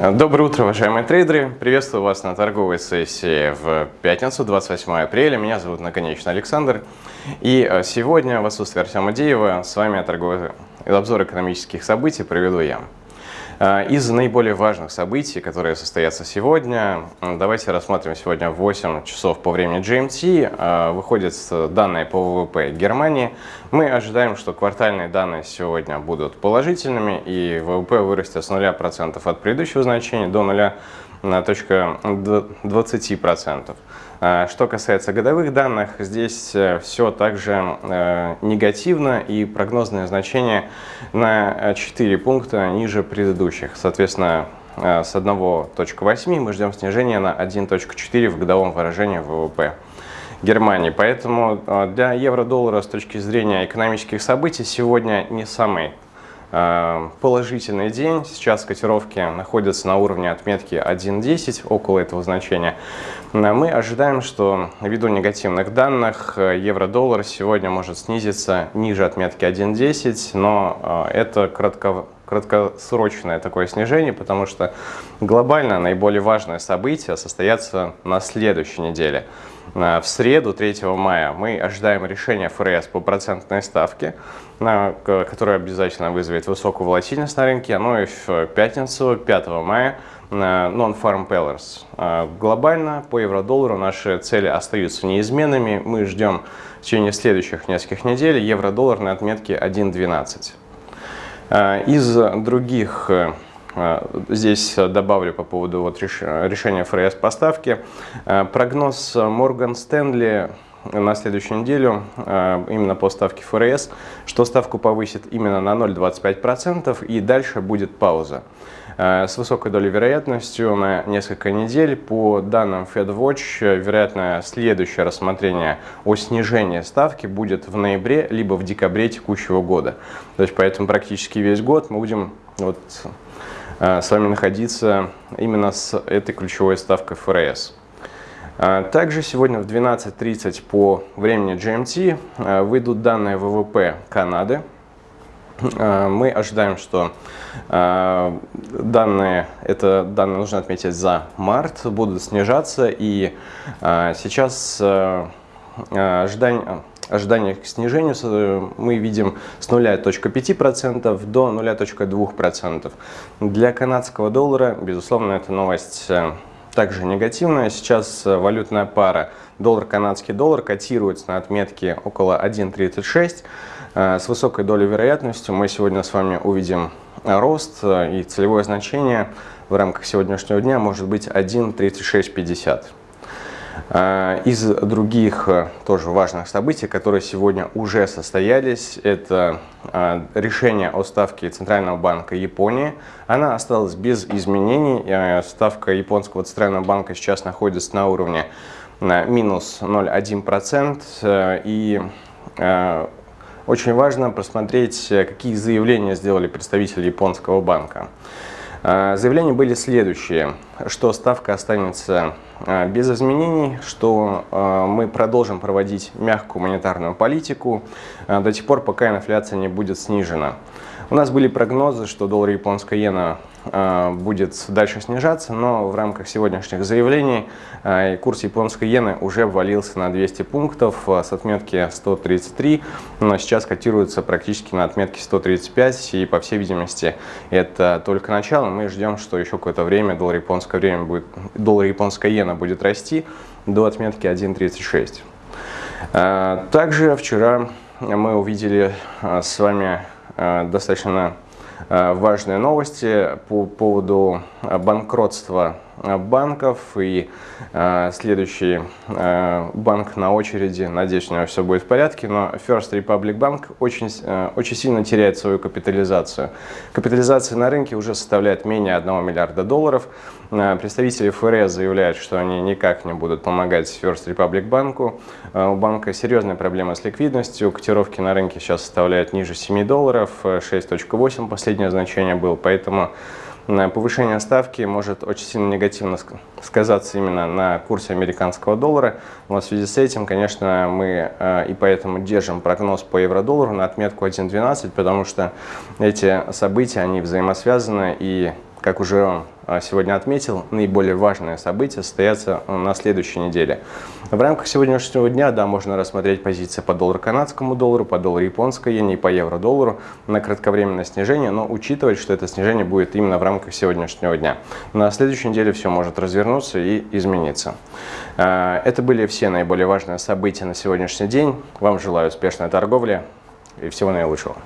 Доброе утро, уважаемые трейдеры! Приветствую вас на торговой сессии в пятницу, 28 апреля. Меня зовут Наконечный Александр. И э, сегодня в отсутствие Артема Деева с вами торговый обзор экономических событий проведу я. Э, из наиболее важных событий, которые состоятся сегодня, давайте рассмотрим сегодня в 8 часов по времени GMT. Э, выходят данные по ВВП Германии. Мы ожидаем, что квартальные данные сегодня будут положительными и ВВП вырастет с 0% от предыдущего значения до 0,20%. А, что касается годовых данных, здесь э, все также э, негативно и прогнозное значение на 4 пункта ниже предыдущих. Соответственно, э, с 1.8 мы ждем снижения на 1.4 в годовом выражении ВВП. Германии. Поэтому для евро-доллара с точки зрения экономических событий сегодня не самый положительный день. Сейчас котировки находятся на уровне отметки 1.10, около этого значения. Мы ожидаем, что ввиду негативных данных э, евро-доллар сегодня может снизиться ниже отметки 1.10, но э, это кратко, краткосрочное такое снижение, потому что глобально наиболее важное событие состоится на следующей неделе. Э, в среду, 3 мая, мы ожидаем решения ФРС по процентной ставке, которое обязательно вызовет высокую волатильность на рынке. Ну и в пятницу, 5 мая, non-farm pillars. А, глобально по евро-доллару наши цели остаются неизменными. Мы ждем в течение следующих нескольких недель евро-доллар на отметке 1.12. А, из других а, Здесь добавлю по поводу вот решения ФРС поставки. Прогноз Морган Стэнли на следующую неделю именно по ставке ФРС, что ставку повысит именно на 0,25% и дальше будет пауза. Э, с высокой долей вероятностью на несколько недель. По данным FedWatch, вероятно, следующее рассмотрение о снижении ставки будет в ноябре либо в декабре текущего года. То есть поэтому практически весь год мы будем вот, э, с вами находиться именно с этой ключевой ставкой ФРС. Э, также сегодня в 12.30 по времени GMT выйдут данные ВВП Канады. Э, мы ожидаем, что э, данные, это данные нужно отметить за март, будут снижаться. И э, сейчас ожидание, ожидание к снижению мы видим с 0,5% до 0,2%. Для канадского доллара, безусловно, эта новость также негативная. Сейчас валютная пара доллар-канадский доллар котируется на отметке около 1,36. Э, с высокой долей вероятности мы сегодня с вами увидим рост э, и целевое значение в рамках сегодняшнего дня может быть 1.3650. Э, из других тоже важных событий, которые сегодня уже состоялись, это решение о ставке Центрального банка Японии. Она осталась без изменений. Ставка японского Центрального банка сейчас находится на уровне минус 0,1%. И очень важно просмотреть, э, какие заявления сделали представители японского банка. Э, заявления были следующие, что ставка останется э, без изменений, что мы продолжим проводить мягкую монетарную политику до тех пор, пока инфляция не будет снижена. У нас были прогнозы, что доллар японская иена а, будет дальше снижаться, но в рамках сегодняшних заявлений а, курс японской иены уже ввалился на 200 пунктов а, с отметки 133, но сейчас котируется практически на отметке 135, и по всей видимости это только начало. Мы ждем, что еще какое-то время доллар японское время будет, доллар японская иена будет расти до отметки 1.36. Также вчера мы увидели с вами Э, достаточно э, важные новости по поводу банкротства Э, банков и э, следующий э, банк на очереди, надеюсь, у него все будет в порядке, но First Republic Bank очень, э, очень сильно теряет свою капитализацию. Капитализация на рынке уже составляет менее 1 миллиарда долларов. Э, представители ФРС заявляют, что они никак не будут помогать First Republic банку. Э, у банка серьезная проблема с ликвидностью, котировки на рынке сейчас составляют ниже 7 долларов, 6.8 последнее значение было, поэтому повышение ставки может очень сильно негативно сказаться именно на курсе американского доллара. Но в связи с этим, конечно, мы э, и поэтому держим прогноз по евро-доллару на отметку 1.12, потому что эти события, они взаимосвязаны и как уже а, сегодня отметил, наиболее важные события состоятся на следующей неделе. В рамках сегодняшнего дня, да, можно рассмотреть позиции по доллару канадскому доллару, по доллару японской иене и по евро-доллару на кратковременное снижение, но учитывать, что это снижение будет именно в рамках сегодняшнего дня. На следующей неделе все может развернуться и измениться. А, это были все наиболее важные события на сегодняшний день. Вам желаю успешной торговли и всего наилучшего.